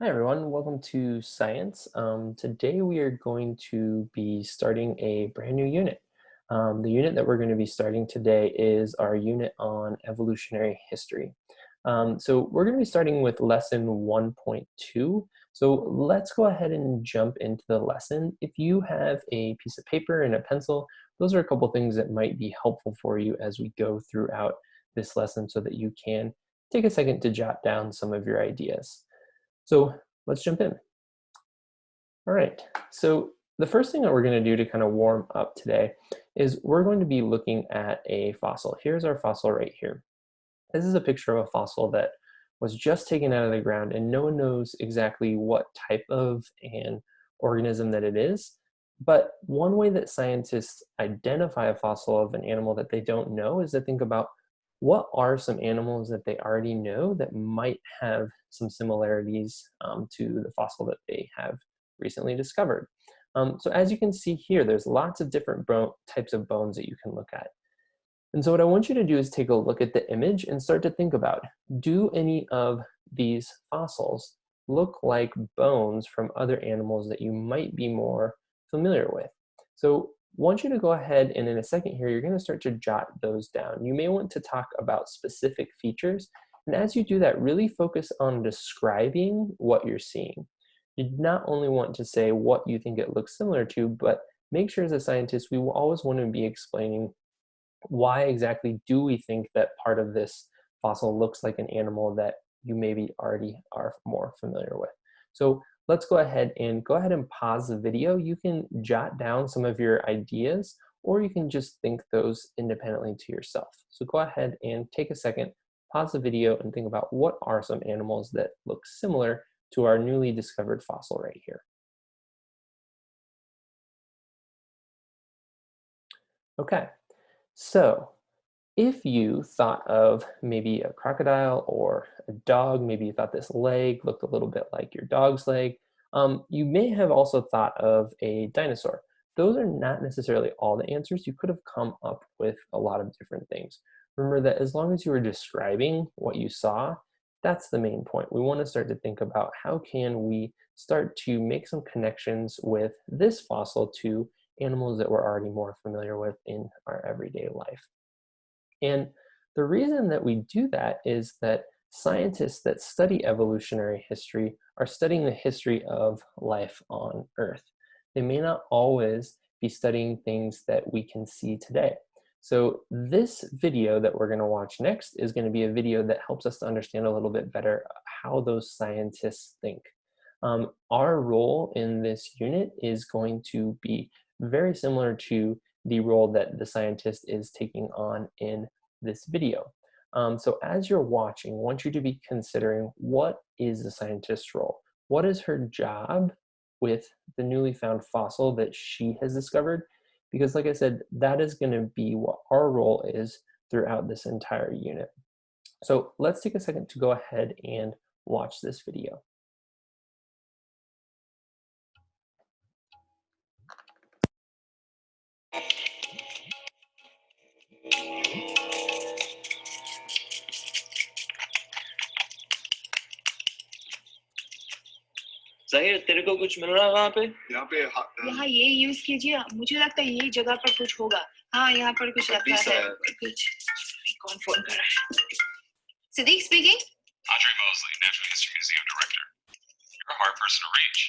Hi everyone, welcome to Science. Um, today we are going to be starting a brand new unit. Um, the unit that we're going to be starting today is our unit on evolutionary history. Um, so we're going to be starting with lesson 1.2. So let's go ahead and jump into the lesson. If you have a piece of paper and a pencil, those are a couple things that might be helpful for you as we go throughout this lesson so that you can take a second to jot down some of your ideas. So let's jump in. All right, so the first thing that we're gonna do to kind of warm up today is we're going to be looking at a fossil. Here's our fossil right here. This is a picture of a fossil that was just taken out of the ground and no one knows exactly what type of an organism that it is. But one way that scientists identify a fossil of an animal that they don't know is to think about what are some animals that they already know that might have some similarities um, to the fossil that they have recently discovered. Um, so as you can see here, there's lots of different types of bones that you can look at. And so what I want you to do is take a look at the image and start to think about, do any of these fossils look like bones from other animals that you might be more familiar with? So want you to go ahead and in a second here, you're gonna start to jot those down. You may want to talk about specific features. And as you do that, really focus on describing what you're seeing. You not only want to say what you think it looks similar to, but make sure as a scientist, we will always want to be explaining why exactly do we think that part of this fossil looks like an animal that you maybe already are more familiar with. So let's go ahead and go ahead and pause the video. You can jot down some of your ideas or you can just think those independently to yourself. So go ahead and take a second, pause the video and think about what are some animals that look similar to our newly discovered fossil right here. Okay, so if you thought of maybe a crocodile or a dog, maybe you thought this leg looked a little bit like your dog's leg, um, you may have also thought of a dinosaur. Those are not necessarily all the answers. You could have come up with a lot of different things. Remember that as long as you were describing what you saw, that's the main point. We want to start to think about how can we start to make some connections with this fossil to animals that we're already more familiar with in our everyday life. And the reason that we do that is that scientists that study evolutionary history are studying the history of life on Earth. They may not always be studying things that we can see today. So this video that we're going to watch next is going to be a video that helps us to understand a little bit better how those scientists think. Um, our role in this unit is going to be very similar to the role that the scientist is taking on in this video. Um, so as you're watching, I want you to be considering what is the scientist's role? What is her job with the newly found fossil that she has discovered? Because like I said, that is gonna be what our role is throughout this entire unit. So let's take a second to go ahead and watch this video. जाहिर तेरे को कुछ मिल रहा है वहाँ पे यहाँ पे यहाँ ये यूज कीजिए मुझे लगता है यही जगह पर कुछ होगा हाँ यहाँ पर कुछ रखा है कुछ कौन फोन कर रहा है Siddiq speaking. Audrey Mosley, Natural History Museum Director. You're a hard person to reach.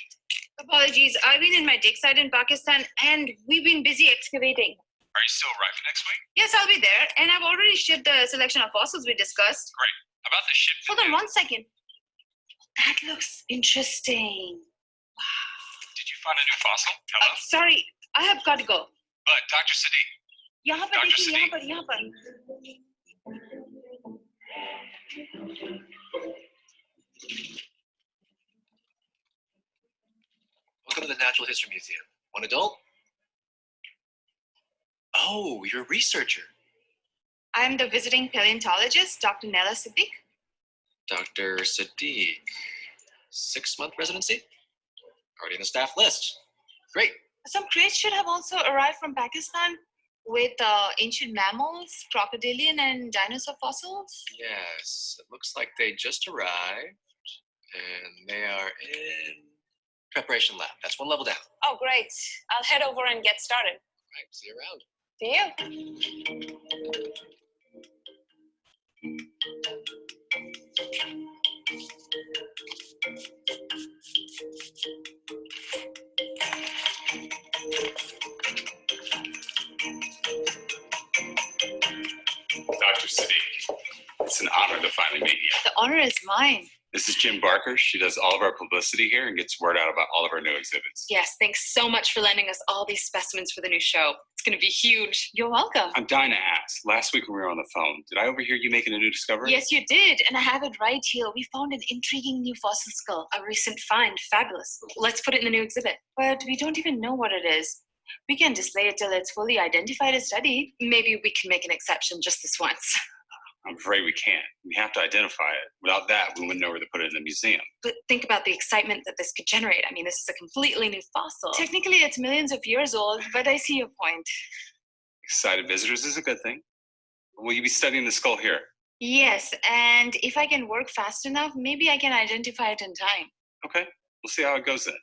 Apologies, I've been in my dig site in Pakistan and we've been busy excavating. Are you still arriving next week? Yes, I'll be there, and I've already shipped the selection of fossils we discussed. Great. About the ship. Hold on one second. that looks interesting. Wow. Did you find a new fossil? Hello? I'm sorry, I have got to go. But Dr. Sadiq. but पर देखिए Yeah, but yeah, but. Welcome to the Natural History Museum. One adult? Oh, you're a researcher. I'm the visiting paleontologist, Dr. Nella Sadiq. Dr. Sadiq. Six month residency? Already in the staff list. Great. Some crates should have also arrived from Pakistan with uh, ancient mammals, crocodilian, and dinosaur fossils. Yes, it looks like they just arrived. And they are in preparation lab. That's one level down. Oh, great. I'll head over and get started. Right, see you around. See you. Sadiq, it's an honor to finally meet you. The honor is mine. This is Jim Barker. She does all of our publicity here and gets word out about all of our new exhibits. Yes, thanks so much for lending us all these specimens for the new show. It's going to be huge. You're welcome. I'm dying to ask. Last week when we were on the phone, did I overhear you making a new discovery? Yes, you did, and I have it right here. We found an intriguing new fossil skull, a recent find. Fabulous. Let's put it in the new exhibit. But we don't even know what it is. We can display it till it's fully identified and studied. Maybe we can make an exception just this once. I'm afraid we can't. We have to identify it. Without that, we wouldn't know where to put it in the museum. But think about the excitement that this could generate. I mean, this is a completely new fossil. Technically, it's millions of years old, but I see your point. Excited visitors is a good thing. Will you be studying the skull here? Yes, and if I can work fast enough, maybe I can identify it in time. Okay, we'll see how it goes then.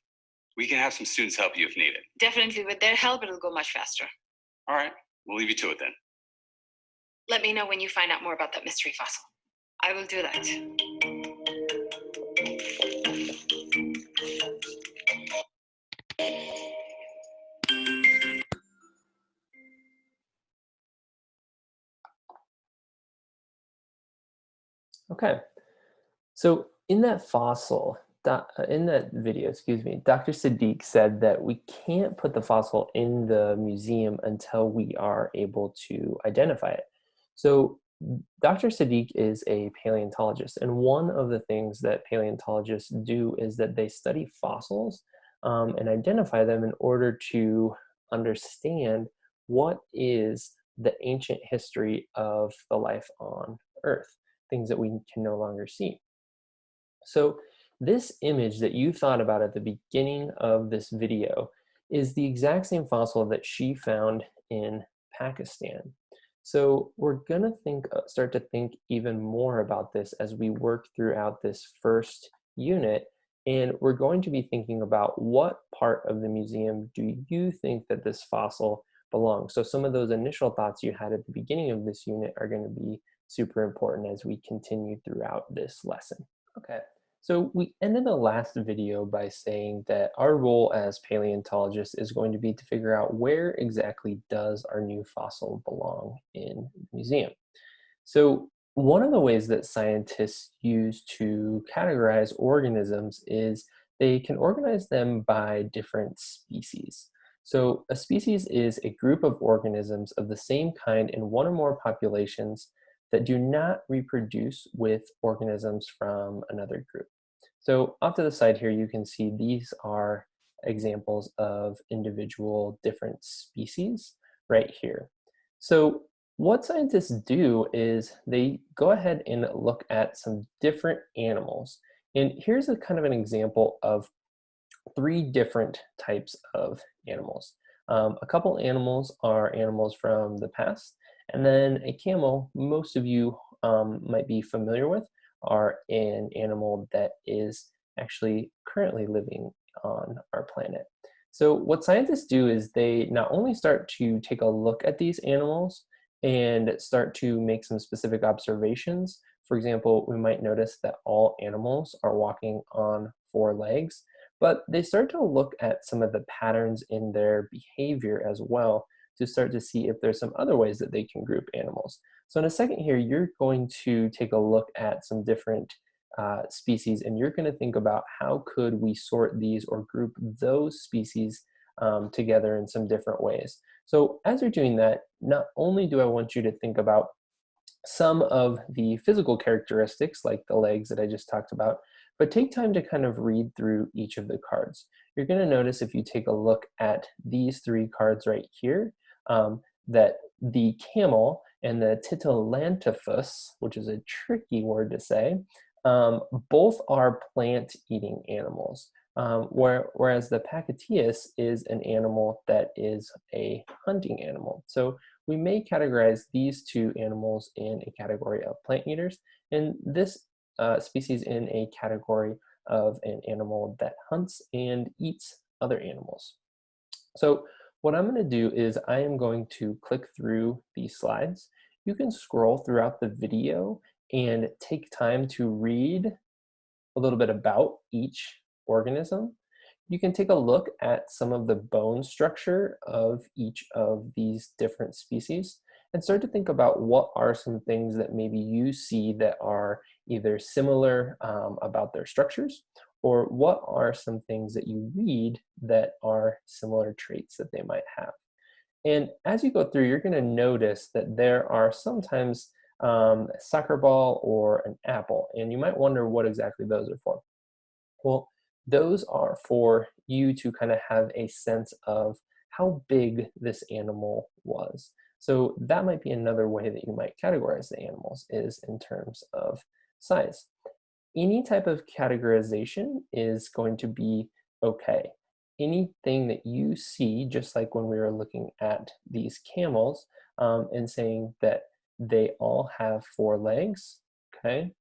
We can have some students help you if needed. Definitely, with their help, it'll go much faster. All right, we'll leave you to it then. Let me know when you find out more about that mystery fossil. I will do that. Okay, so in that fossil, doc- in that video, excuse me, Dr. Sadiq said that we can't put the fossil in the museum until we are able to identify it. So Dr. Sadiq is a paleontologist, and one of the things that paleontologists do is that they study fossils um, and identify them in order to understand what is the ancient history of the life on Earth, things that we can no longer see. So this image that you thought about at the beginning of this video is the exact same fossil that she found in Pakistan. So we're gonna think, uh, start to think even more about this as we work throughout this first unit. And we're going to be thinking about what part of the museum do you think that this fossil belongs? So some of those initial thoughts you had at the beginning of this unit are gonna be super important as we continue throughout this lesson. Okay, so we ended the last video by saying that our role as paleontologists is going to be to figure out where exactly does our new fossil belong in the museum. So one of the ways that scientists use to categorize organisms is they can organize them by different species. So a species is a group of organisms of the same kind in one or more populations that do not reproduce with organisms from another group. So off to the side here, you can see these are examples of individual different species right here. So what scientists do is they go ahead and look at some different animals. And here's a kind of an example of three different types of animals. Um, a couple animals are animals from the past, and then a camel, most of you um, might be familiar with, are an animal that is actually currently living on our planet. So what scientists do is they not only start to take a look at these animals and start to make some specific observations. For example, we might notice that all animals are walking on four legs, but they start to look at some of the patterns in their behavior as well to start to see if there's some other ways that they can group animals. So in a second here, you're going to take a look at some different uh, species and you're going to think about how could we sort these or group those species um, together in some different ways. So as you're doing that, not only do I want you to think about some of the physical characteristics like the legs that I just talked about, but take time to kind of read through each of the cards. You're going to notice if you take a look at these three cards right here, um, that the camel and the Titanotylopus, which is a tricky word to say, um, both are plant-eating animals. Um, where, whereas the Pakicetus is an animal that is a hunting animal. So we may categorize these two animals in a category of plant eaters and this uh, species in a category of an animal that hunts and eats other animals. So what I'm going to do is I am going to click through these slides. You can scroll throughout the video and take time to read a little bit about each organism. You can take a look at some of the bone structure of each of these different species and start to think about what are some things that maybe you see that are either similar um, about their structures or what are some things that you read that are similar traits that they might have. And as you go through, you're gonna notice that there are sometimes um, a soccer ball or an apple, and you might wonder what exactly those are for. Well, those are for you to kind of have a sense of how big this animal was. So that might be another way that you might categorize the animals is in terms of size. Any type of categorization is going to be okay. Anything that you see, just like when we were looking at these camels um, and saying that they all have four legs, okay?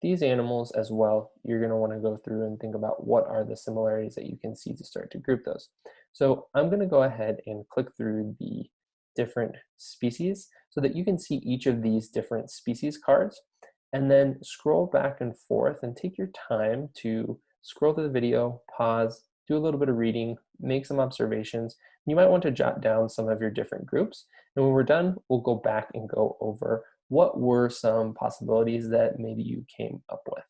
These animals as well, you're gonna wanna go through and think about what are the similarities that you can see to start to group those. So I'm gonna go ahead and click through the different species so that you can see each of these different species cards and then scroll back and forth and take your time to scroll through the video, pause, do a little bit of reading, make some observations. You might want to jot down some of your different groups. And when we're done, we'll go back and go over what were some possibilities that maybe you came up with.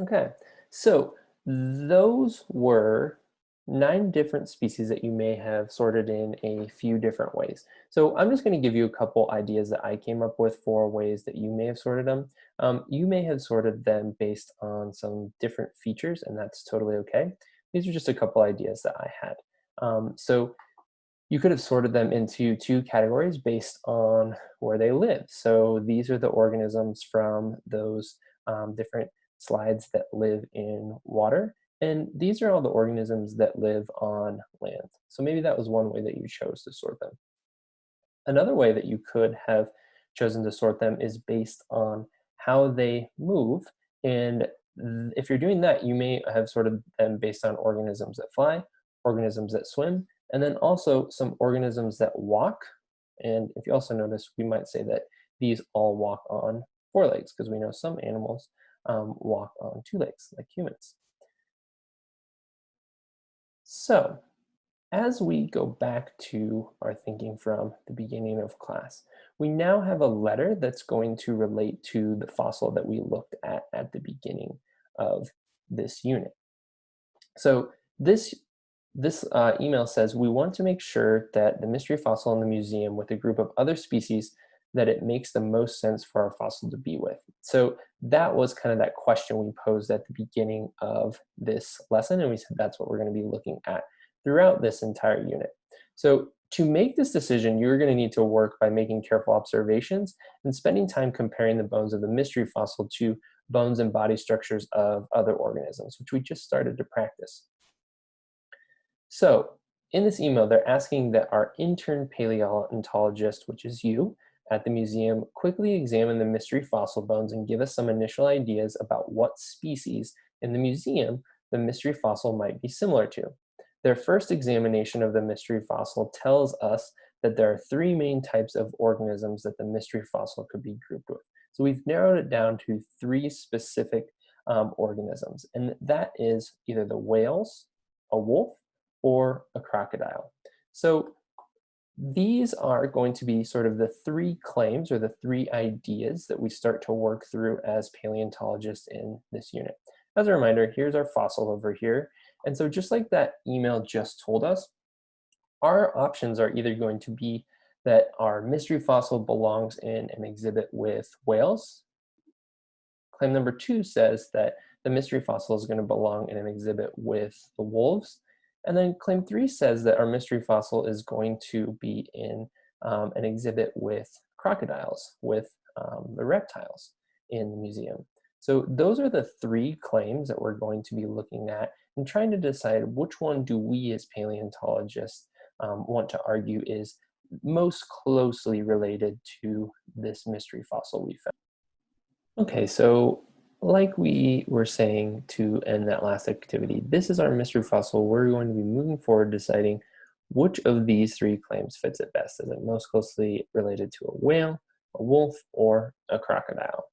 Okay, so those were nine different species that you may have sorted in a few different ways. So I'm just going to give you a couple ideas that I came up with for ways that you may have sorted them. Um, you may have sorted them based on some different features, and that's totally okay. These are just a couple ideas that I had. Um, so you could have sorted them into two categories based on where they live. So these are the organisms from those um, different slides that live in water. And these are all the organisms that live on land. So maybe that was one way that you chose to sort them. Another way that you could have chosen to sort them is based on how they move. And if you're doing that, you may have sorted them based on organisms that fly, organisms that swim, and then also some organisms that walk. And if you also notice, we might say that these all walk on four legs because we know some animals um, walk on two legs like humans. So as we go back to our thinking from the beginning of class, we now have a letter that's going to relate to the fossil that we looked at at the beginning of this unit. So this, this uh, email says, we want to make sure that the mystery fossil in the museum with a group of other species that it makes the most sense for our fossil to be with. So that was kind of that question we posed at the beginning of this lesson, and we said that's what we're going to be looking at throughout this entire unit. So to make this decision, you're going to need to work by making careful observations and spending time comparing the bones of the mystery fossil to bones and body structures of other organisms, which we just started to practice. So in this email, they're asking that our intern paleontologist, which is you, at the museum quickly examine the mystery fossil bones and give us some initial ideas about what species in the museum the mystery fossil might be similar to. Their first examination of the mystery fossil tells us that there are three main types of organisms that the mystery fossil could be grouped with. So we've narrowed it down to three specific um, organisms, and that is either the whales, a wolf, or a crocodile. So these are going to be sort of the three claims or the three ideas that we start to work through as paleontologists in this unit. As a reminder, here's our fossil over here. And so just like that email just told us, our options are either going to be that our mystery fossil belongs in an exhibit with whales. Claim number two says that the mystery fossil is going to belong in an exhibit with the wolves. And then claim three says that our mystery fossil is going to be in um, an exhibit with crocodiles, with um, the reptiles in the museum. So those are the three claims that we're going to be looking at and trying to decide which one do we as paleontologists um, want to argue is most closely related to this mystery fossil we found. Okay, so like we were saying to end that last activity, this is our mystery fossil. We're going to be moving forward deciding which of these three claims fits it best. Is it most closely related to a whale, a wolf, or a crocodile?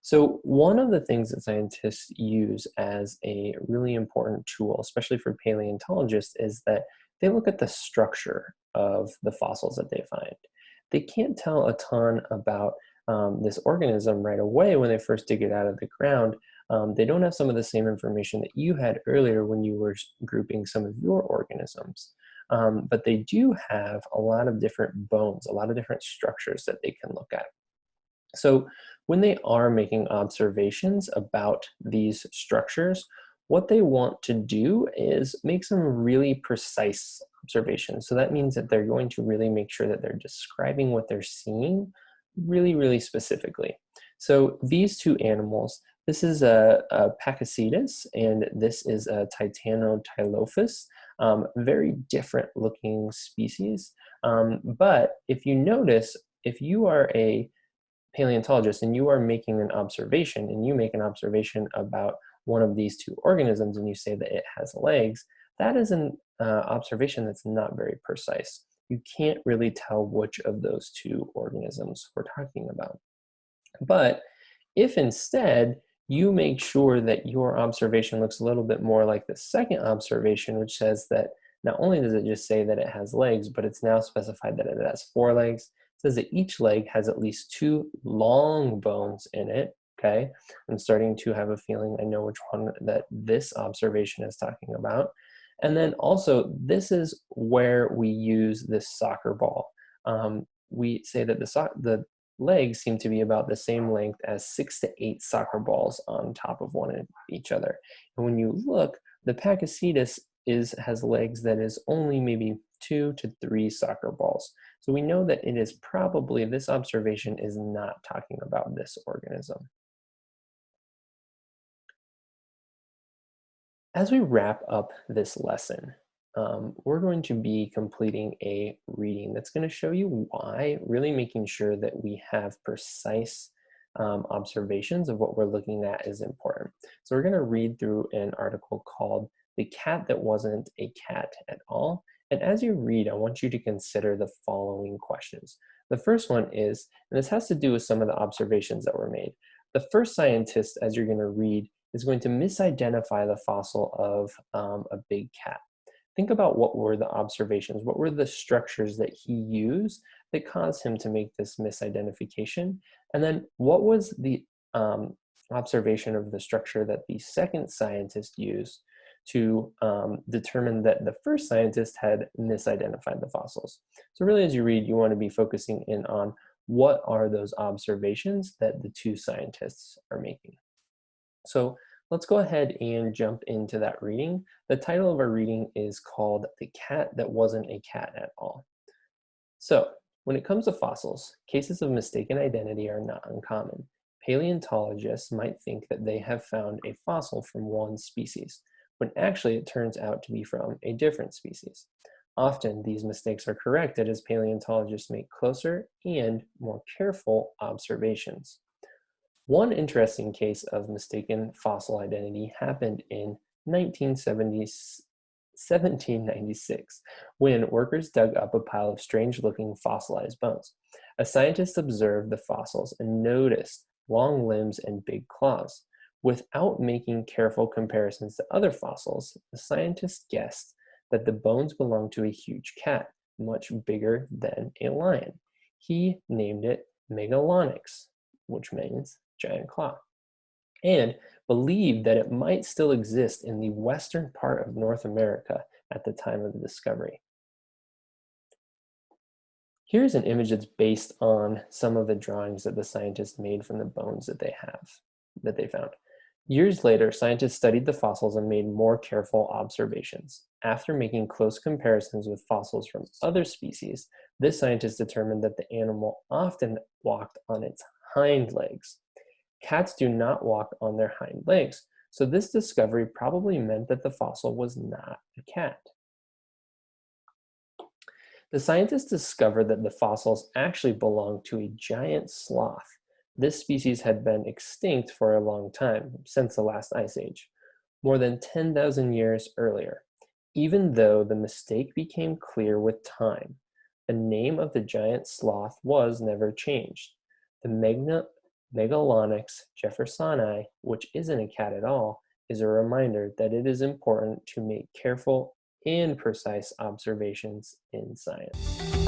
So one of the things that scientists use as a really important tool, especially for paleontologists, is that they look at the structure of the fossils that they find. They can't tell a ton about um, this organism right away when they first dig it out of the ground. Um, they don't have some of the same information that you had earlier when you were grouping some of your organisms. Um, but they do have a lot of different bones, a lot of different structures that they can look at. So when they are making observations about these structures, what they want to do is make some really precise observations. So that means that they're going to really make sure that they're describing what they're seeing really, really specifically. So these two animals, this is a, a Pakicetus and this is a Titanotylopus, um, very different looking species. Um, but if you notice, if you are a paleontologist and you are making an observation and you make an observation about one of these two organisms and you say that it has legs, that is an uh, observation that's not very precise. You can't really tell which of those two organisms we're talking about. But if instead you make sure that your observation looks a little bit more like the second observation, which says that not only does it just say that it has legs, but it's now specified that it has four legs, It says that each leg has at least two long bones in it, okay? I'm starting to have a feeling I know which one that this observation is talking about. And then also, this is where we use this soccer ball. Um, we say that the, so the legs seem to be about the same length as six to eight soccer balls on top of one of each other. And when you look, the Pakicetus is has legs that is only maybe two to three soccer balls. So we know that it is probably, this observation is not talking about this organism. As we wrap up this lesson, um, we're going to be completing a reading that's going to show you why, really making sure that we have precise um, observations of what we're looking at is important. So we're going to read through an article called The Cat That Wasn't a Cat at All, and as you read, I want you to consider the following questions. The first one is, and this has to do with some of the observations that were made. The first scientist, as you're going to read, is going to misidentify the fossil of um, a big cat. Think about what were the observations, what were the structures that he used that caused him to make this misidentification, and then what was the um, observation of the structure that the second scientist used to um, determine that the first scientist had misidentified the fossils. So really as you read, you want to be focusing in on what are those observations that the two scientists are making. So let's go ahead and jump into that reading. The title of our reading is called The Cat That Wasn't a Cat at All. So when it comes to fossils, cases of mistaken identity are not uncommon. Paleontologists might think that they have found a fossil from one species, when actually it turns out to be from a different species. Often these mistakes are corrected as paleontologists make closer and more careful observations. One interesting case of mistaken fossil identity happened in 1796 when workers dug up a pile of strange looking fossilized bones. A scientist observed the fossils and noticed long limbs and big claws. Without making careful comparisons to other fossils, the scientist guessed that the bones belonged to a huge cat, much bigger than a lion. He named it Megalonyx, which means giant claw, and believed that it might still exist in the western part of North America at the time of the discovery. Here's an image that's based on some of the drawings that the scientists made from the bones that they have, that they found. Years later, scientists studied the fossils and made more careful observations. After making close comparisons with fossils from other species, this scientist determined that the animal often walked on its hind legs. Cats do not walk on their hind legs, so this discovery probably meant that the fossil was not a cat. The scientists discovered that the fossils actually belonged to a giant sloth. This species had been extinct for a long time, since the last ice age, more than 10,000 years earlier. Even though the mistake became clear with time, the name of the giant sloth was never changed. The Magna Megalonyx jeffersoni, which isn't a cat at all, is a reminder that it is important to make careful and precise observations in science.